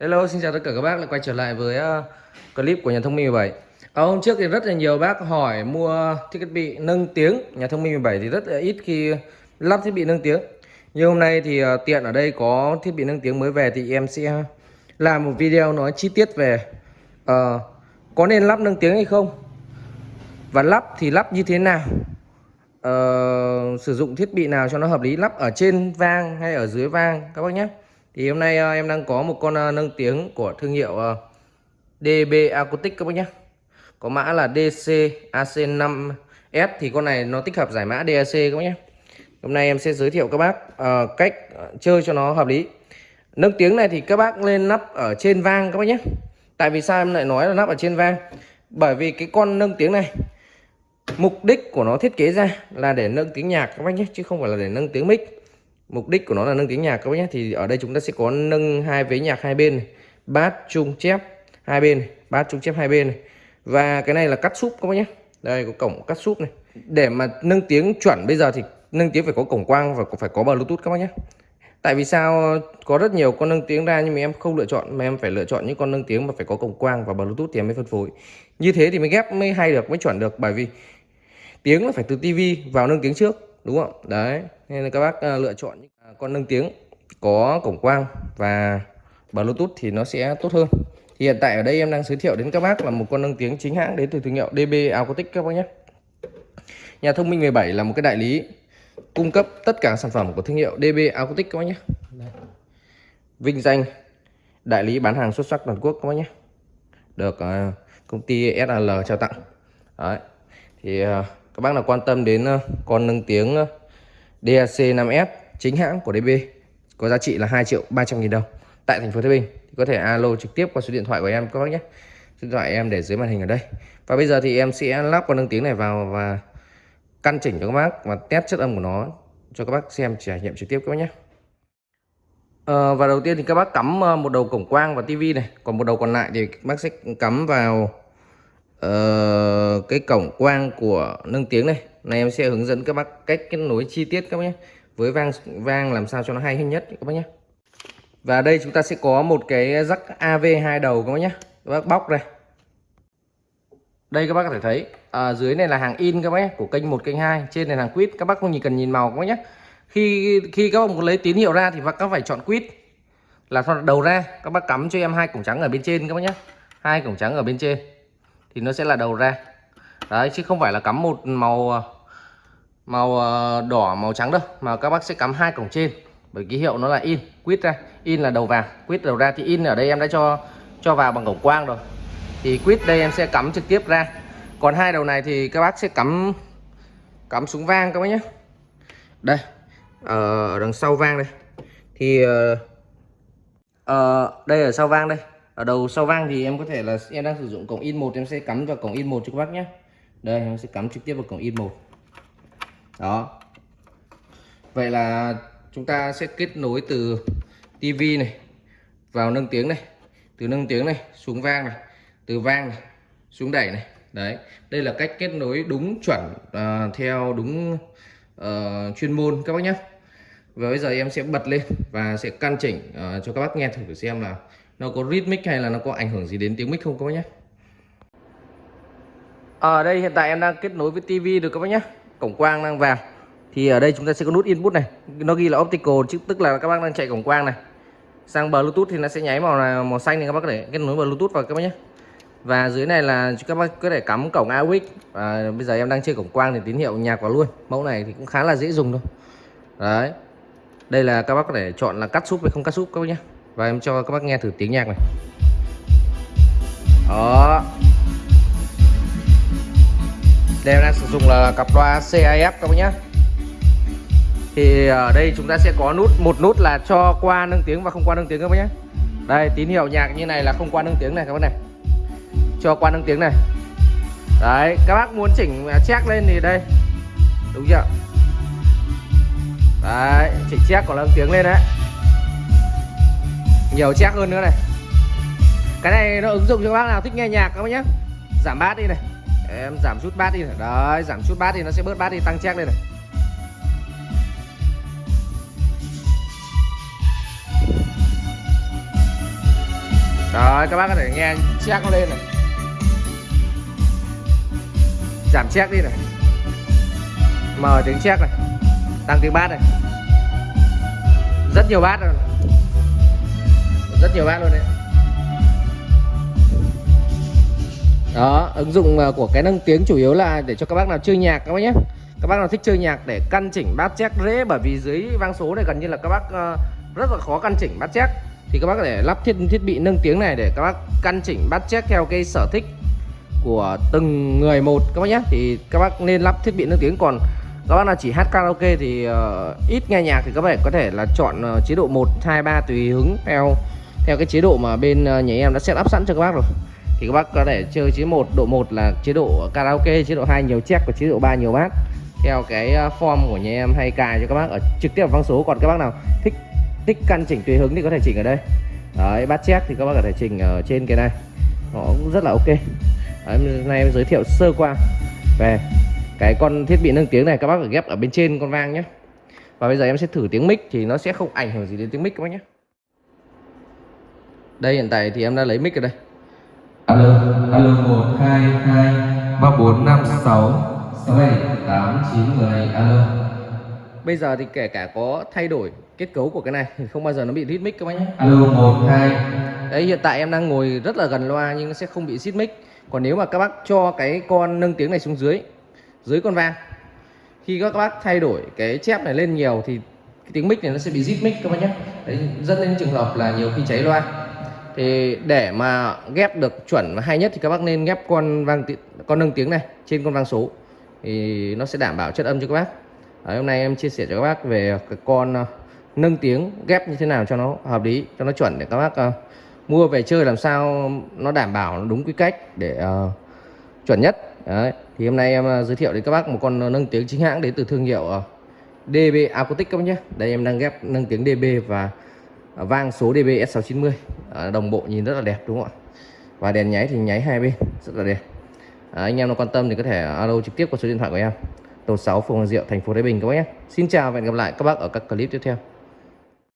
Hello, xin chào tất cả các bác. Lại quay trở lại với ờ, clip của nhà thông minh 17 Ở ờ, hôm trước thì rất là nhiều bác hỏi mua thiết bị nâng tiếng. Nhà thông minh 17 thì rất là ít khi lắp thiết bị nâng tiếng. Nhưng hôm nay thì ờ, tiện ở đây có thiết bị nâng tiếng mới về thì em sẽ làm một video nói chi tiết về uh, Có nên lắp nâng tiếng hay không? Và lắp thì lắp như thế nào? Uh, Sử dụng thiết bị nào cho nó hợp lý? Lắp ở trên vang hay ở dưới vang? Các bác nhé thì hôm nay ờ, em đang có một con ờ, nâng tiếng của thương hiệu ờ, DB Acoustic các bác nhé có mã là DC AC5S thì con này nó tích hợp giải mã DAC các bác nhé hôm nay em sẽ giới thiệu các bác uh, cách chơi cho nó hợp lý. Nâng tiếng này thì các bác lên nắp ở trên vang các bác nhé tại vì sao em lại nói là nắp ở trên vang? Bởi vì cái con nâng tiếng này mục đích của nó thiết kế ra là để nâng tiếng nhạc các bác nhé chứ không phải là để nâng tiếng mic mục đích của nó là nâng tiếng nhạc các bác nhé. Thì ở đây chúng ta sẽ có nâng hai vế nhạc hai bên này. bát trung chép hai bên này. bát trung chép hai bên này. và cái này là cắt súp các bác nhé. Đây, có cổng cắt súp này. Để mà nâng tiếng chuẩn bây giờ thì nâng tiếng phải có cổng quang và phải có bluetooth các bác nhé. Tại vì sao? Có rất nhiều con nâng tiếng ra nhưng mà em không lựa chọn, mà em phải lựa chọn những con nâng tiếng mà phải có cổng quang và bluetooth thì em mới phân phối. Như thế thì mới ghép, mới hay được, mới chuẩn được. Bởi vì tiếng là phải từ tivi vào nâng tiếng trước đúng không? Đấy nên là các bác uh, lựa chọn những à, con nâng tiếng có cổng quang và bluetooth thì nó sẽ tốt hơn. Thì hiện tại ở đây em đang giới thiệu đến các bác là một con nâng tiếng chính hãng đến từ thương hiệu DB Acoustic các bác nhé. Nhà thông minh 17 là một cái đại lý cung cấp tất cả sản phẩm của thương hiệu DB Acoustic các bác nhé. Vinh danh đại lý bán hàng xuất sắc toàn quốc các bác nhé. Được uh, công ty SL trao tặng. Đấy. thì uh, các bác nào quan tâm đến ờ, con nâng tiếng ờ, DAC 5S chính hãng của DB có giá trị là 2 triệu 300 nghìn đồng tại thành phố Thái Bình thì có thể alo trực tiếp qua số điện thoại của em các bác nhé. Số điện thoại em để dưới màn hình ở đây. Và bây giờ thì em sẽ lắp con nâng tiếng này vào và căn chỉnh cho các bác và test chất âm của nó cho các bác xem trải nghiệm trực tiếp các bác nhé. À, và đầu tiên thì các bác cắm một đầu cổng quang vào tivi này còn một đầu còn lại thì các bác sẽ cắm vào uh, cái cổng quang của nâng tiếng này này em sẽ hướng dẫn các bác cách kết nối chi tiết các bác nhé với vang vang làm sao cho nó hay nhất các bác nhé và đây chúng ta sẽ có một cái rắc AV hai đầu các bác nhé các bác bóc đây đây các bác có thể thấy à, dưới này là hàng in các bác nhé của kênh một kênh hai, trên này là hàng quýt các bác không nhìn cần nhìn màu các bác nhé khi khi các bác muốn lấy tín hiệu ra thì các bác phải chọn quýt là đầu ra các bác cắm cho em hai cổng trắng ở bên trên các bác nhé hai cổng trắng ở bên trên thì nó sẽ là đầu ra đấy chứ không phải là cắm một màu ờ, màu ờ, đỏ màu trắng đâu mà các bác sẽ cắm hai cổng trên. Bởi ký hiệu nó là in quýt ra. In là đầu vào quýt đầu ra. Thì in ở đây em đã cho cho vào bằng cổng quang rồi. Thì quýt đây em sẽ cắm trực tiếp ra. Còn hai đầu này thì các bác sẽ cắm cắm súng vang các bác nhé. Đây ờ, ở đằng sau vang đây. Thì uh, đây ở sau vang đây. Ở đầu sau vang thì em có thể là em đang sử dụng cổng in một em sẽ cắm vào cổng in một cho các bác nhé đây em sẽ cắm trực tiếp vào cổng in một. Đó. Vậy là chúng ta sẽ kết nối từ tivi này vào nâng tiếng này từ nâng tiếng này xuống vang này từ vang này xuống đẩy này. Đấy đây là cách kết nối đúng chuẩn uh, theo đúng uh, chuyên môn các bác nhé. Và bây giờ em sẽ bật lên và sẽ căn chỉnh uh, cho các bác nghe thử xem là nó có rhythmic hay là nó có ảnh hưởng gì đến tiếng mic không các bác nhé ở đây, hiện tại em đang kết nối với tivi được các bác nhé cổng quang đang vào. Thì ở đây chúng ta sẽ có nút input này. Nó ghi là optical, chứ tức là các bác đang chạy cổng quang này. Sang bluetooth thì nó sẽ nháy màu là màu xanh thì các bác có thể kết nối bluetooth vào các bác nhé và dưới này là các bác có thể cắm cổng AUX và bây giờ em đang chơi cổng quang thì tín hiệu nhạc vào luôn. Mẫu này thì cũng khá là dễ dùng thôi. Đấy. Đây là các bác có thể chọn là cắt súp hay không cắt súp các bác nhé và em cho các bác nghe thử tiếng nhạc này. Đó đây đang sử dụng là cặp loa CIF các bác nhé thì ở đây chúng ta sẽ có nút, một nút là cho qua nâng tiếng và không qua nâng tiếng các bác nhé đây, tín hiệu nhạc như này là không qua nâng tiếng này các bác này. Cho qua nâng tiếng này. Đấy, các bác muốn chỉnh à, check lên thì đây. Đúng chưa? Đấy, chỉnh check của nâng tiếng lên đấy. Nhiều check hơn nữa này. Cái này nó ứng dụng cho các bác nào thích nghe nhạc các bác nhé giảm bát đi này em giảm chút bát đi. Này đấy, giảm chút bát thì nó sẽ bớt bát đi. Tăng check lên này. Đấy, các bác có thể nghe check nó lên này. Giảm check đi này. Mở tiếng check này. Tăng tiếng bát này. Rất nhiều bát rồi Rất nhiều bát luôn đấy. Đó, ứng dụng ờ, của cái nâng tiếng chủ yếu là để cho các bác nào chơi nhạc các bác nhé. Các bác nào thích chơi nhạc để căn chỉnh bát chép rễ Bởi vì dưới vang số này gần như là các bác ờ, rất là khó căn chỉnh bát chép Thì các bác có thể lắp thiết thiết bị nâng tiếng này để các bác căn chỉnh bát chép theo cái sở thích của từng người một các bác nhé. Thì các bác nên lắp thiết bị nâng tiếng. Còn các bác nào chỉ hát karaoke thì uh, ít nghe nhạc thì các bạn có thể là chọn uh, chế độ 1, 2, 3 tùy hứng theo theo cái chế độ mà bên uh, nhà em đã set up sẵn cho các bác rồi thì các bác có thể chơi chế một độ 1 là chế độ karaoke chế độ 2 nhiều check và chế độ 3 nhiều bát theo cái ờ, form của nhà em hay cài cho các bác ở trực tiếp vào vang số. Còn các bác nào thích thích căn chỉnh tùy hứng thì có thể chỉnh ở đây. Đấy bát check thì các bác có thể chỉnh ở trên cái này. Nó cũng rất là ok. Đấy, nay em giới thiệu sơ qua về cái con thiết bị nâng tiếng này. Các bác phải ghép ở bên trên con vang nhé. Và bây giờ em sẽ thử tiếng mic thì nó sẽ không ảnh hưởng gì đến tiếng mic các bác nhé. Đây hiện tại thì em đã lấy mic ở đây alo alo một hai hai ba bốn năm sáu sáu bảy tám chín mười alo. Bây giờ thì kể cả có thay đổi kết cấu của cái này thì không bao giờ nó bị rít mic các bác nhé. Alo một hai. Đấy hiện tại em đang ngồi rất là gần loa nhưng nó sẽ không bị rít mic. Còn nếu mà các bác cho cái con nâng tiếng này xuống dưới dưới con vang khi các bác thay đổi cái chép này lên nhiều thì cái tiếng mic này nó sẽ bị rít mic các bác nhé. Đấy dẫn đến trường hợp là nhiều khi cháy loa thì để mà ghép được chuẩn và hay nhất thì các bác nên ghép con vang con nâng tiếng này trên con vang số. Thì nó sẽ đảm bảo chất âm cho các bác. Đấy, hôm nay em chia sẻ cho các bác về cái con uh, nâng tiếng ghép như thế nào cho nó hợp lý cho nó chuẩn để các bác uh, mua về chơi làm sao nó đảm bảo đúng quy cách để uh, chuẩn nhất. Đấy. thì hôm nay em uh, giới thiệu đến các bác một con nâng tiếng chính hãng đến từ thương hiệu uh, DB Acoustic các bác nhé. Đây em đang ghép nâng tiếng DB và uh, vang số DB S690 đồng bộ nhìn rất là đẹp đúng không ạ? Và đèn nháy thì nháy hai bên rất là đẹp. À, anh em nào quan tâm thì có thể alo trực tiếp qua số điện thoại của em. Tổ 6 phường Hoàng Diệu thành phố Thái Bình các bác nhé. Xin chào và hẹn gặp lại các bác ở các clip tiếp theo.